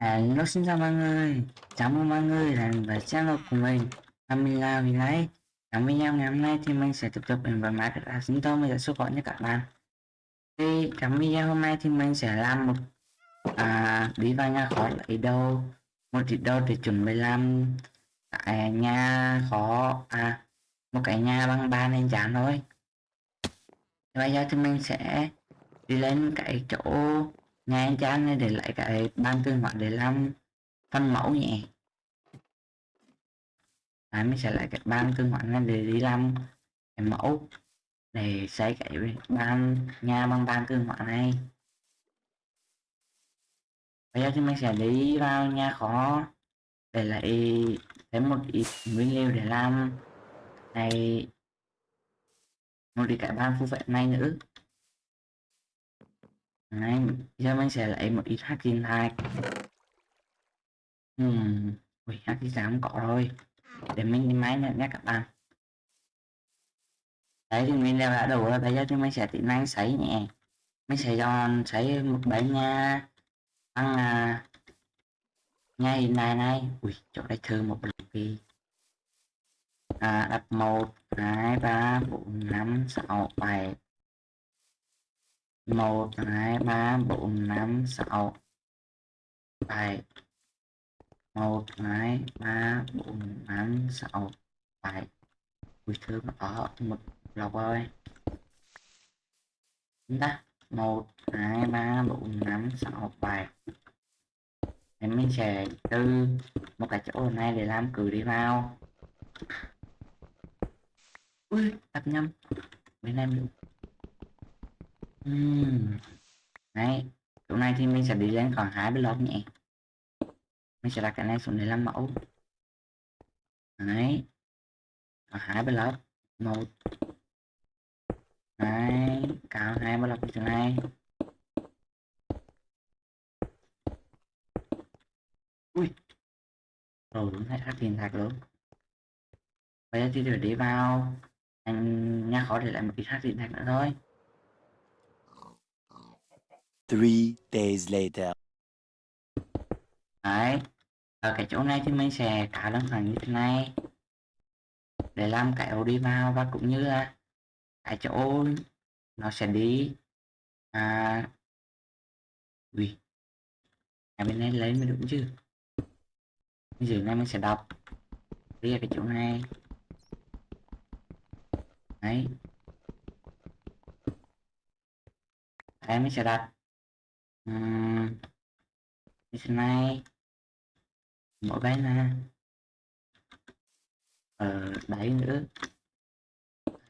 Hello xin chào mọi người, chào mừng mọi người đến với channel của mình Camila vì nãy Trong video ngày hôm nay thì mình sẽ tiếp tục đến với Minecraft sinh mình sẽ số gọi như các bạn. Thì trong video hôm nay thì mình sẽ làm một à, đi vào nhà khó lấy đâu? Một ít đâu để chuẩn bị làm cái nhà khó à một cái nhà bằng ba nền chán thôi. Bây giờ thì mình sẽ đi lên cái chỗ ngay cho này để lại cái ban tương gọi để làm phân mẫu nhẹ Đấy, mình sẽ lại cái ban tương gọi này để đi làm cái mẫu để xây cái ban nhà bằng ban tương gọi này. Bây giờ thì mình sẽ đi vào nhà khó để lại thêm một ít nguyên liệu để làm. Này một đi cái ban phụ vệ này nữa. Đấy, giờ mình sẽ lấy một ít hạt kim thạch Ừm, ui, hạt kim thạch không có rồi. Để mình đi máy nữa nhé các bạn. Đấy thì mình đều đã đủ rồi, bây giờ thì mình sẽ tiến hành sấy nhẹ Mình sẽ dọn sấy một bánh nha. Bằng à, nha hình này này. Ui, chỗ đây thơ một lần đi. À, Đặt 1, 2, 3, 4, 5, 6, 7 một, hai, ba, bốn, năm, sáu. Bảy một, hai, ba, bốn, năm, sáu. Bảy ui thơm ở một lọc ơi. Ta một, hai, ba, bốn, năm, sáu. Bảy em mình sẽ từ một cái chỗ này để làm cử đi vào. Ui, tập nhầm bên em được. Ừm. Đấy, chỗ này thì mình sẽ đi lên còn hai block nhé. Mình sẽ đặt cái này xuống để làm mẫu. Đấy. Còn hai block. Một. Đấy, cao hai block như thế này. Ui. Rồi đúng hay tiền thật luôn. Bây giờ thì phải đi vào anh nha khó để lại một cái khác điện thoại nữa thôi. Three days later. Đấy, ở cái chỗ này thì mình sẽ cả đơn hàng như thế này. Để làm cái ổ đi vào và cũng như là cái chỗ nó sẽ đi à ui. Cái bên này lấy mới đúng chứ. Bây giờ này mình sẽ đọc. Đi cái chỗ này. Đấy. Em mình sẽ đặt uhm, này. Mỗi bên là ở ờ, đáy nữa.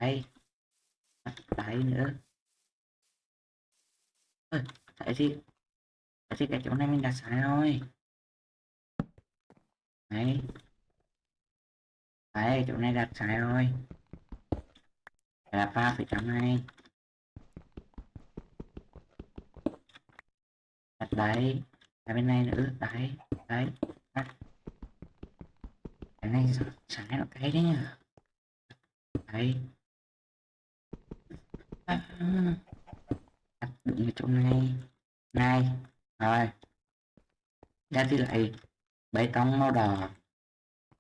Đây. Đáy nữa. Ôi, tại gì tại cái chỗ này mình đặt sai rồi. Đấy. Đấy chỗ này đặt sai rồi. Là ba phẩy tám hai. Đặt đấy Đặt bên này nữa, đấy đấy đặt cái này sáng nó cái đấy nhỉ? Đấy. À, đặt đúng cái chỗ này này, rồi. Ra thì lại bê tông màu đỏ,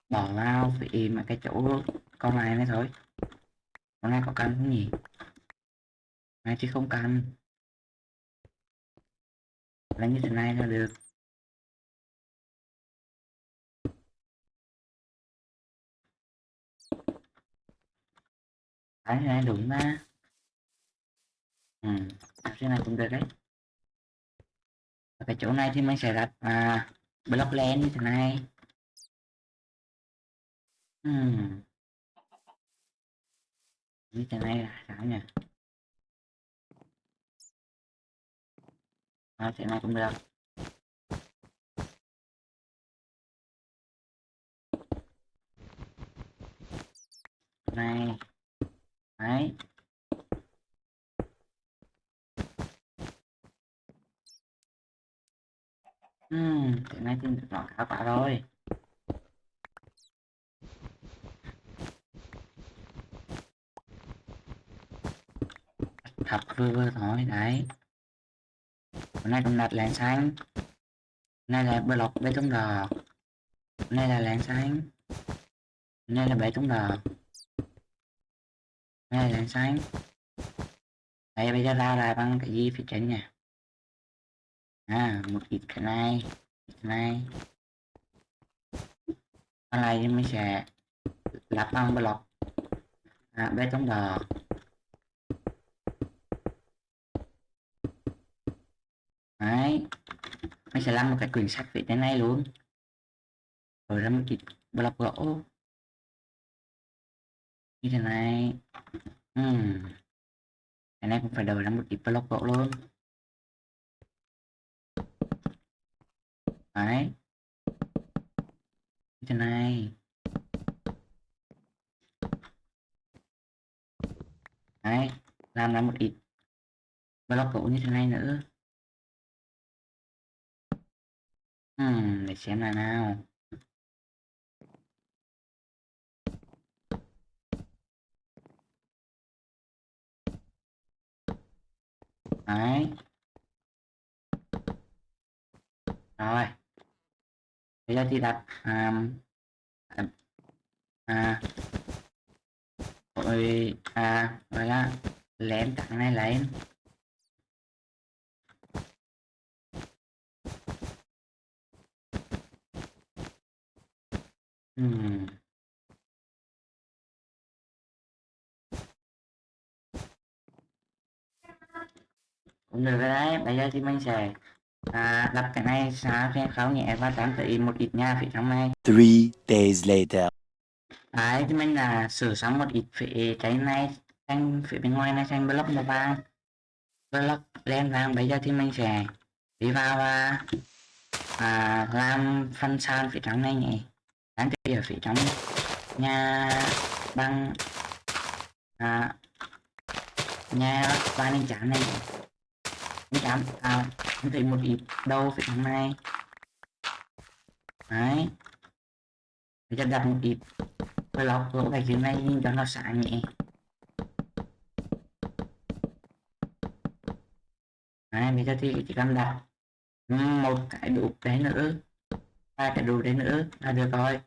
bỏ vào vì mà cái chỗ con này này thôi. Con này có cần không nhỉ? Này thì không cần là như thế này là được. Cái này đúng mà ừ làm thế này cũng được đấy. Ở cái chỗ này thì mình sẽ đặt à, block len như thế này. Ừ. như thế này là sao nhỉ? À, thế này cũng được này. Đấy. Ừm, cái này thì nó khá quá rồi. Thật vừa vừa thôi đấy hôm nay cũng đặt lén hôm nay là block bê tông đỏ nay là láng hôm nay là bê tông đỏ nay là láng sáng. Đây bây giờ ra là bằng cái gì phía trên nha à một ít cái này ít cái này. Còn lại thì mình sẽ lắp bằng block à, bê tông đỏ đấy. Mình sẽ làm một cái quyển sách về thế này luôn. Rồi ra một ít block gỗ. Như thế này. Uhm. cái này cũng phải đổi ra một ít block gỗ luôn. Đấy. Như thế này. Đấy. Làm ra một ít block gỗ như thế này nữa. Hmm, để xem là nào. Đấy. Rồi. Bây giờ thì đặt à, à, rồi à rồi là lén tặng này lấy Ừm. Cũng được rồi đấy, bây giờ thì mình sẽ à, đập cái này sao cho khấu nhẹ và tán tới một ít nha phía trong này. Three days later. Đấy, thì mình là sửa xong một ít phía trái này sang phía bên ngoài này sang block màu vàng block đen vàng bây giờ thì mình sẽ đi vào và à, làm phân san phía trong này nhỉ bán chơi ở phía trong nhà băng à, nhà ba nên chán này. Nên chán à em thấy một ít đâu phía trong này. Đấy. Bây cho đặt một ít rồi lọc lỗ cái dưới này nhìn cho nó xả nhẹ. Đấy bây giờ thì chỉ cần đặt một cái đủ đấy nữa. Ba cái đủ đấy nữa là được rồi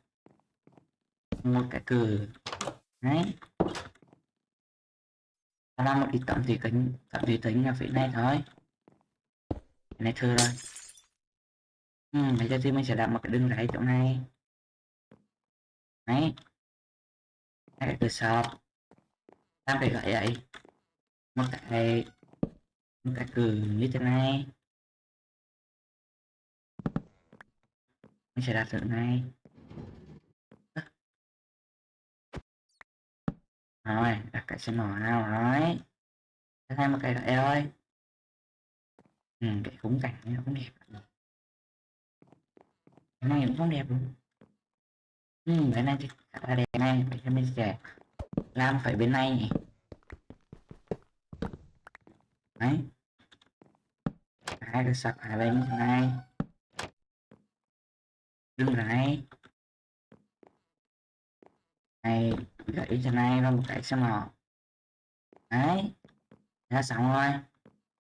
một cái từ đấy. Làm một cái tổng thủy tính tổng thủy tính là phía này thôi. Cái này thừa rồi ừ, bây giờ thì mình sẽ đặt một cái đường rải chỗ này. Đấy. Cái cửa sọt. Làm cái gậy vậy một cái một cái cử như thế này. Mình sẽ đặt tượng này. Rồi đặt cái xem màu nào rồi. Đặt thêm một cái rồi ơi. Ừ, cái khung cảnh này cũng đẹp cái này cũng không đẹp luôn ừ, cái này thì khá là đẹp này bây cho mình sẽ làm phải bên này nhỉ. Đấy. Hai cái sập hai bên như thế này? Đứng lại. Này gãy cho này và một cái xe mỏ đấy đã xong rồi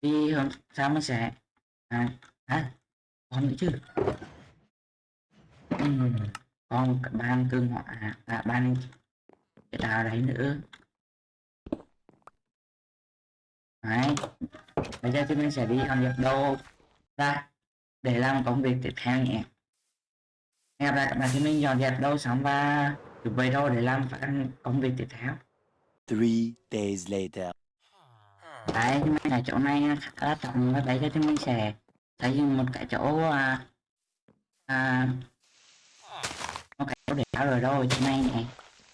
đi hôm sau mới sẽ à, à còn nữa chứ? Uhm, còn ban cương họa à ban cái đào đấy nữa. Đấy bây giờ chúng mình sẽ đi ăn nhập đồ ra để làm công việc tiếp theo nhé. Hẹn gặp lại các bạn khi mình dọn dẹp đâu xong và chuẩn bị đâu để làm phải công việc tiếp theo Three days later. đấy nhưng mà chỗ này khá trọng đấy cho chúng mình sẽ dựng một cái chỗ à, à, một cái chỗ để tháo rồi đâu chỗ này này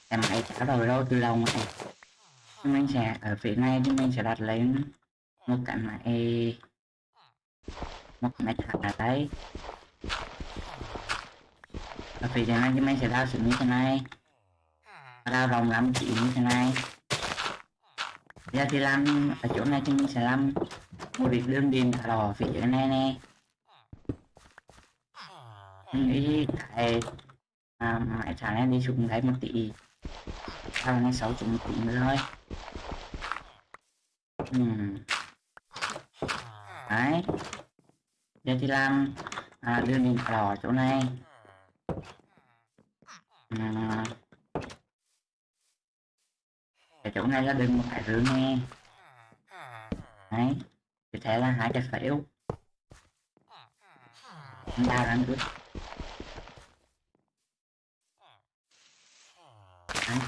em hãy tháo rồi đâu từ đầu này chúng mình sẽ ở phía này chúng mình sẽ đặt lên một cái máy một cái máy thả đấy ở phía này chúng mình sẽ đào xuống như thế này đào vòng làm chỉ như thế này. Giờ thì làm ở chỗ này thì mình sẽ làm một việc đơn điền thả đỏ phía dưới này nè. Nghĩ tại à, máy thả này đi xuống đấy một tỷ sau này sáu chục một tỷ nữa thôi. Uhm. đấy. Giờ thì làm à, đưa điện đỏ chỗ này. À, cái chỗ này là đừng một cái rương nghe đấy, thì thế là hai cái phễu ta đang nữa đấy.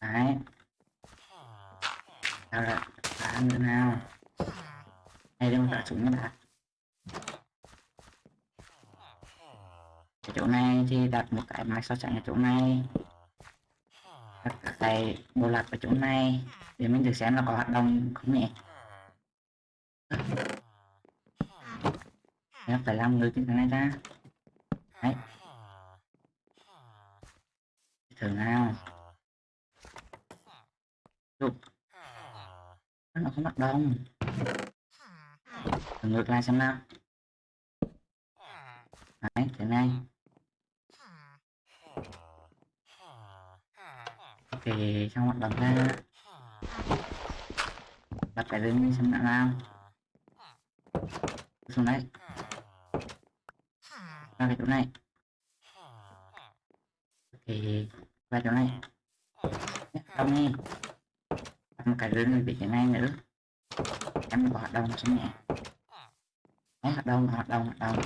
Đấy. Sao rồi đã ăn nữa nào? Đây, đừng tạo súng nha bạn cái chỗ này thì đặt một cái máy so sánh ở chỗ này đặt cái bộ lạc ở chỗ này để mình được xem là có hoạt động không nhỉ Em phải làm người cái này ra. Đấy. Thử nào. Đục nó không hoạt động. Thử ngược lại xem nào. Đấy, thế này. Thì trong hoạt động ra. Bắt cái đứng xem nào nào. Xuống đây. Ra cái chỗ này. Thì ra chỗ này. Không đi một cái rừng bị cái này nữa. Em có hoạt động xem nhẹ hoạt động hoạt động hoạt động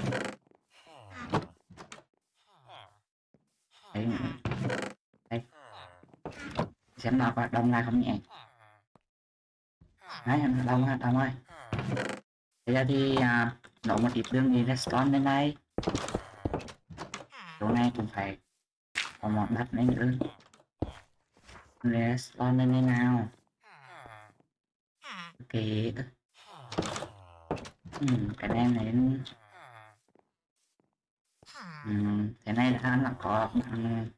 đấy đây xem nào có đông lại không nhẹ. Đấy em đông ha hoạt ơi. Bây giờ thì à, nổ một ít đường đi respawn lên đây. Chỗ này cũng phải có một đất đấy nữa respawn lên đây nào. Ok. Ừ, cái này đến. ừ, cái này là là có bạn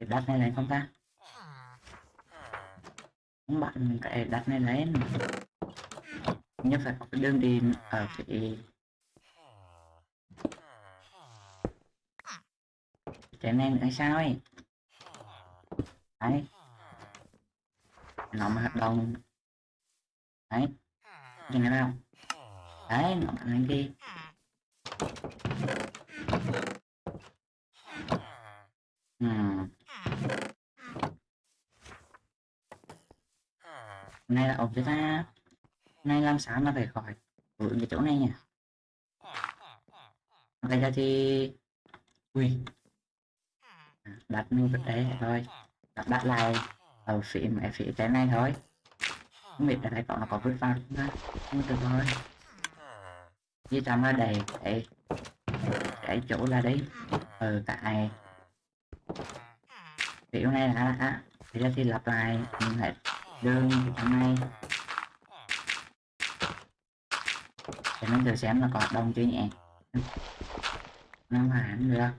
cái đất này lên không ta? Bạn cái đặt này lên nhất phải có cái đường đi ở cái cái này nữa sao ấy? Đấy. Nó mà hợp đồng. Đấy. Nhìn thấy không? Đấy, nó bạn lên đi hmm. Này là ổn cho ta nay làm sáng là phải khỏi vướng cái chỗ này nhỉ? Đây ra thì ui. À, đặt mình vật đấy thôi. Đặt, đặt lại. Ở phía mẹ phía cái này thôi. Không biết là đây còn nó có vứt vào không ta? Không được thôi như trong nó đầy cái cái chỗ là đấy ở tại kiểu này là á, thì ra thì lặp lại. Mình đơn hôm nay. Thì để mình thử xem là có đông chưa nhỉ? Nó hẳn được.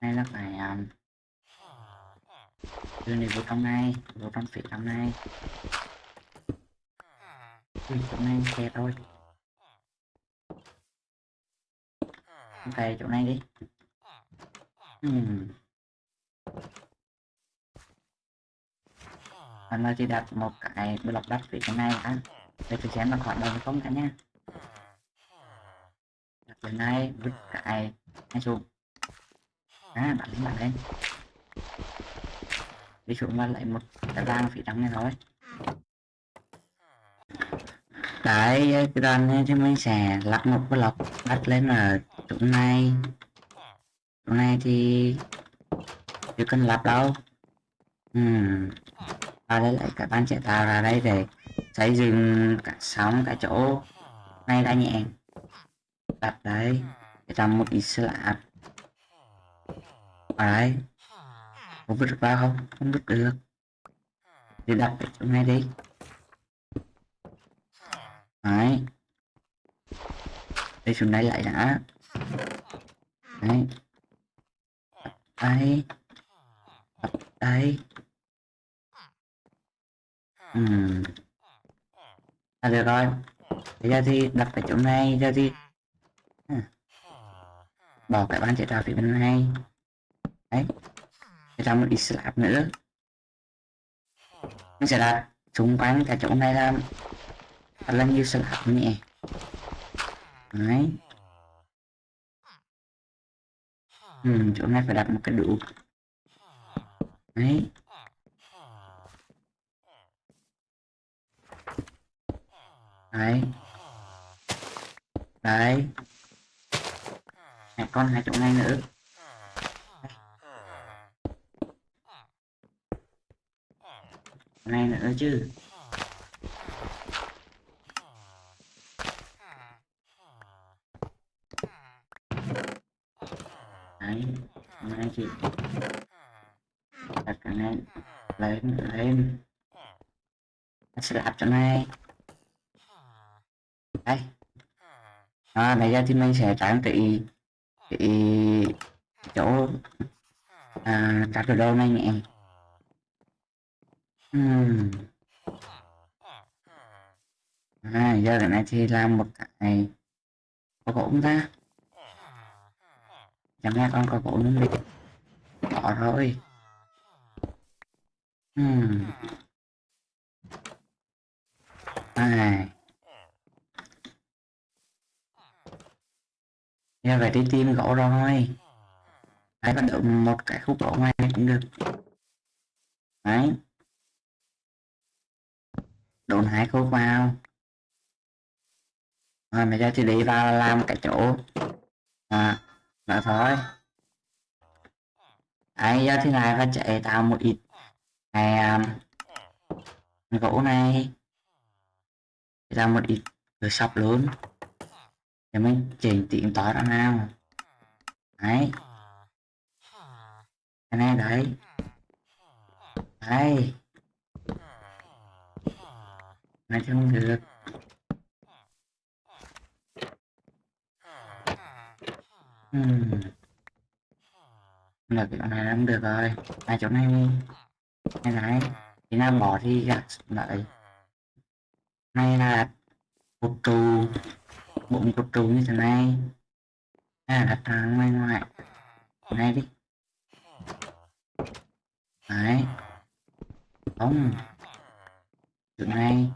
Hay là phải um, đưa này vô trong này vô trong phía trong này ừ, chỗ này xe thôi. Ok chỗ này đi. Hmm anh là chỉ đặt một cái block đất phía trên này anh để thử xem là hoạt động không cả nha. Đặt từ này vứt cái này xuống. À bạn lên bạn lên. Đi xuống và lấy một cái rang phía trong này thôi. Tại cái đoạn này thì mình sẽ lắp một block đất lên ở chỗ này. Chỗ này thì chưa cần lắp đâu. Uhm và đây lại cả bán chạy tàu ra đây để xây dựng cả sóng cả chỗ. Này ra nhẹ. Đặt đấy, để làm một ít slab ở đây không vứt được vào không? Không vứt được. Thì đặt ở chỗ này đi. Đấy. Đi xuống đây lại đã. Đấy. Đây. Đây ừm à, được rồi. Bây giờ thì đặt cái chỗ này giờ thì à. Ừ. bỏ cái bàn chế tạo phía bên này. Đấy. Để làm một ít slab nữa. Mình sẽ đặt xung quanh cái chỗ này là thật là nhiều slab nhẹ đấy. Ừ, chỗ này phải đặt một cái đủ đấy. Đấy. Đấy. Mẹ con hai chỗ này nữa. Chỗ này nữa chứ. Đấy chỗ này chị đặt cái này lên lên. Sẽ đặt chỗ này đây. À, bây giờ thì mình sẽ trang trị cái chỗ à, các cái đồ này nhé hmm. à, giờ cái này thì làm một cái có gỗ không ta. Chẳng lẽ con có gỗ luôn đi có rồi? Hmm. à nghe về đi tìm gỗ rồi. Đấy bắt được một cái khúc gỗ ngoài cũng được. Đấy. Đồn hai khúc vào. Rồi bây giờ thì đi vào làm cái chỗ. À đó thôi. Đấy giờ thì này phải chạy tạo một ít. Này um, gỗ này. Tạo một ít rồi sập luôn để mình chỉnh tiện tỏ ra nào đấy. Cái này đấy. Đấy này không được. Hmm. là cái chỗ này không được rồi. Hai chỗ này? Này này thì nào bỏ đi gạt lại. Này là một trù trụ bụng cột trụ như thế này. À đặt ra ngoài ngoài này đi. Đấy không. Chỗ này.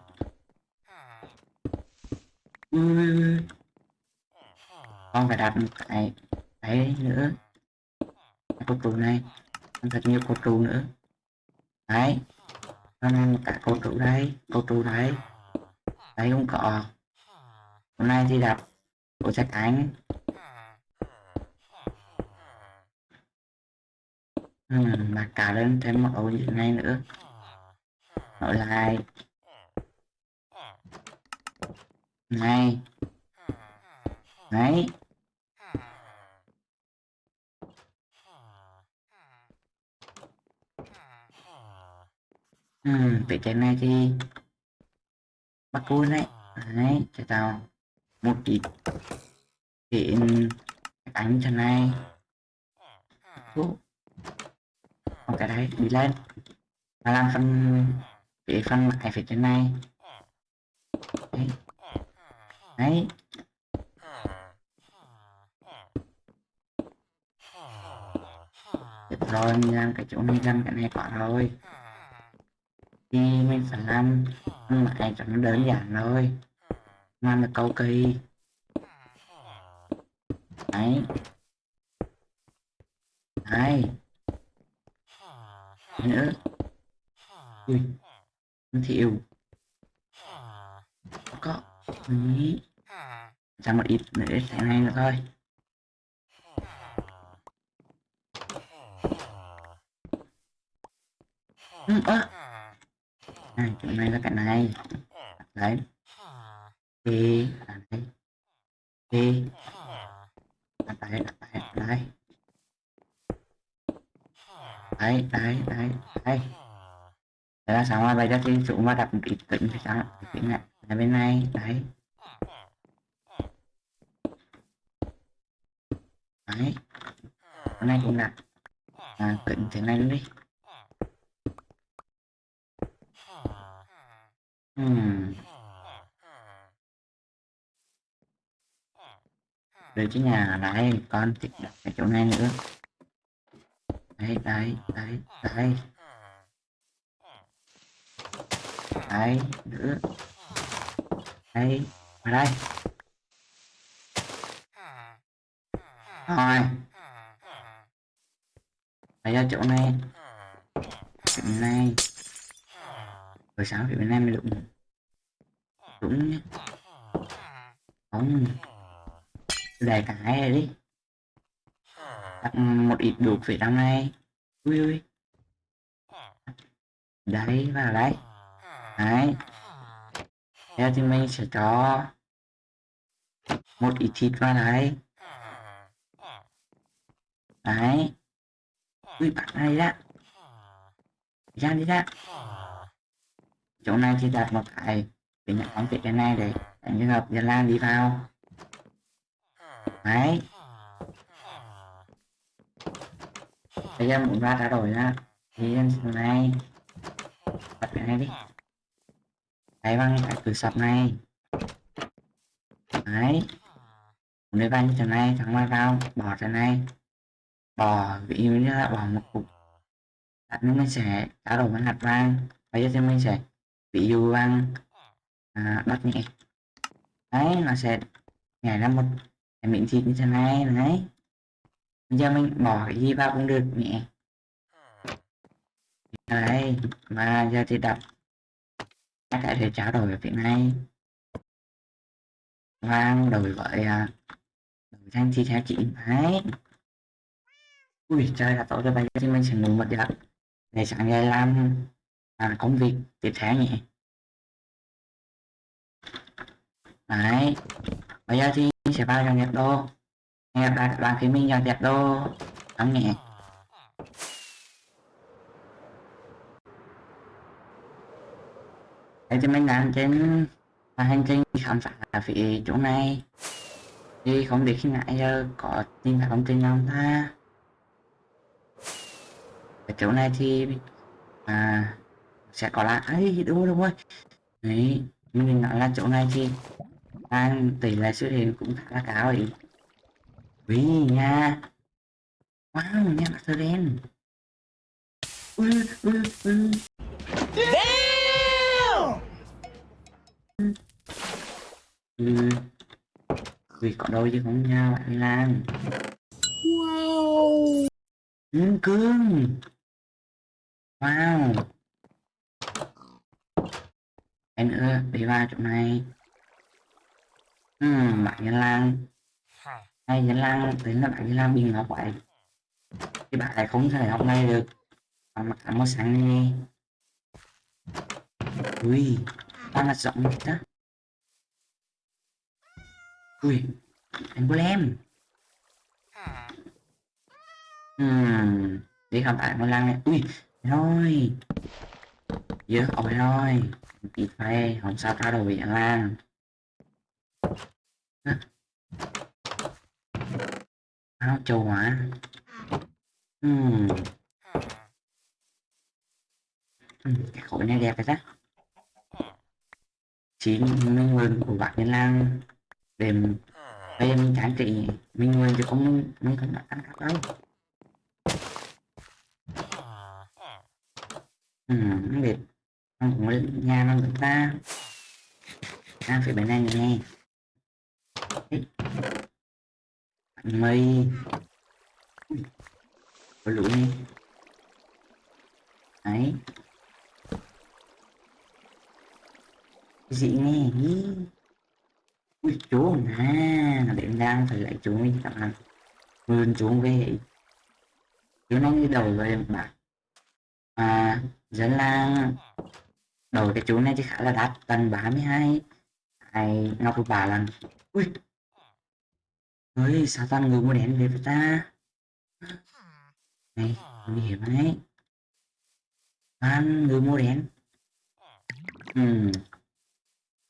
Ừ. con phải đặt một cái đấy nữa. Cột trụ này. Thật nhiều cột trụ nữa. Đấy. Con cả cột trụ đây. Cột trụ đấy đấy không có hôm nay thì đặt bộ sách cánh ừ, mà cả lên thêm một ổ như này nữa. Nội lại. Này. Đấy. Ừ, vị trí này thì bắt cua đấy đấy cho tao một ít hiện đánh cho này. Ủa. ok cái đấy đi lên. Và làm phần để phần lại phía trên này. Đấy, đấy. Được rồi mình làm cái chỗ này làm cái này quả rồi. Thì mình phải làm lại cho nó đơn giản thôi làm là cầu kỳ. Đấy. Đấy. Nữa. Ui thiệu có. Ý ra một ít nữa thế này nữa thôi. Ừ, à. này chỗ này là cái này. Đấy đi à đi. Đi. À đấy đấy đấy đấy đấy đấy đấy Đấy là xong rồi bây giờ thì chúng mà đặt một ít kính thì sao? Kính này là bên này đấy đấy. Hôm nay cũng đặt. À, kính thế này luôn đi. Hmm. Rồi cái nhà này con thì đặt ở chỗ này nữa đấy đấy đấy đấy đấy nữa đây vào đây Rồi. Bây ra chỗ này. Chỗ này. Rồi sáng thì bên này mới đúng. Đúng nhé. Không. Để cả hai này đi. Đặt một ít đục phía trong này. Ui ui. Đấy vào đấy. Đấy. Theo thì mình sẽ cho một ít thịt vào đấy. Đấy. Ui bạn này ra. Ra đi ra. Chỗ này thì đặt một cái để nhận bóng phía cái này để đánh hợp dân lan đi vào. Đấy. Bây giờ muốn ra trả đổi ra thì em này đặt cái này đi. Đấy bằng cái cửa sập này. Đấy. Nếu vào như thế này thằng ngoài vào bỏ thế này bỏ ví dụ như là bỏ một cục đặt nước mình sẽ trả đổi với hạt vàng bây giờ thì mình sẽ ví dụ bằng à, bắt nhẹ đấy nó sẽ nhảy ra một cái miếng như thế này. Đấy bây giờ mình bỏ cái gì vào cũng được mẹ. Đấy mà giờ thì đặt các cái để trao đổi ở phía này. Vang đổi với à, đổi thành chi theo chị đấy ui trời là tối cho bây giờ thì mình sẽ ngủ một giấc để sáng ngày làm à, công việc tiếp theo nhỉ. Đấy bây giờ thì sẽ vào dòng nhạc đô nghe gặp lại các bạn khi mình dòng nhạc đô lắng nghe đây thì mình đang trên và hành trình khám phá ở phía chỗ này. Thì không biết khi nãy giờ có tìm thấy thông tin không ta. Ở chỗ này thì à, sẽ có là ấy đúng rồi đúng rồi. Đấy mình nói là chỗ này thì anh tỷ lệ xuất hiện cũng khá là cao ấy. Vì nha. Wow nha mặt đen. Ừ. vì có đôi chứ không nha bạn Lan. Wow. ừ, cương wow. Em nữa đi vào chỗ này ừ, bạn Nhân Lan. Hay Nhân Lan tính là bạn Nhân Lan bình ngọc vậy. Thì bạn lại không thể học này được. Bạn mặc áo màu sáng đi. Ui bạn là rộng như thế. Ui anh golem hmm đi không phải một lần này. Ui rồi. Giờ ôi rồi. Ít phê không sao trao đổi với anh Lan áo châu hả? Hmm. cái khối này đẹp rồi đó. Chỉ minh nguyên của bạn Nhân lang để bây giờ mình chán trị minh nguyên chứ không mình, không đặt ăn khác đâu. Ừ, không biết không cũng nhà nó người ta. Đang phải bên này nghe mây. Có lũ đi. Đấy. Dị nghe nghe ui, chú à nó điểm đang phải lại chú mình tặng bạn vươn chú về. Chú nó như đầu về bạc à dẫn là đầu cái chú này thì khá là đắt tầm 32 hai ngọc bà lần. Ui ơi sao toàn người mua đèn về với ta? Này nguy hiểm đấy. Toàn người mua đèn. Ừ.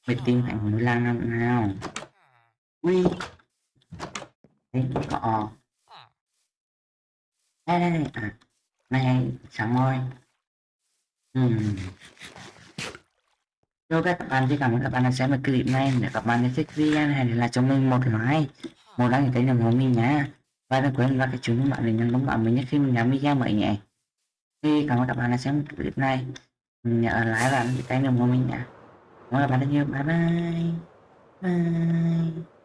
Mình tìm hạnh mũi lang năm nào ui. Đấy cọ. đây đây đây à. Này sáng môi ừ. Chào các bạn, xin cảm ơn các bạn đã xem một clip này. Nếu các bạn thích video này thì là cho mình một like, một đăng ký kênh ủng hộ mình nhé. Và đừng quên là cái chuông thông báo để nhận thông báo mới nhất khi mình làm video mới nhé. Thì cảm ơn các bạn đã xem clip này. Nhớ like và đăng ký kênh ủng hộ mình nhé. Cảm ơn các bạn rất nhiều. Bye bye. Bye.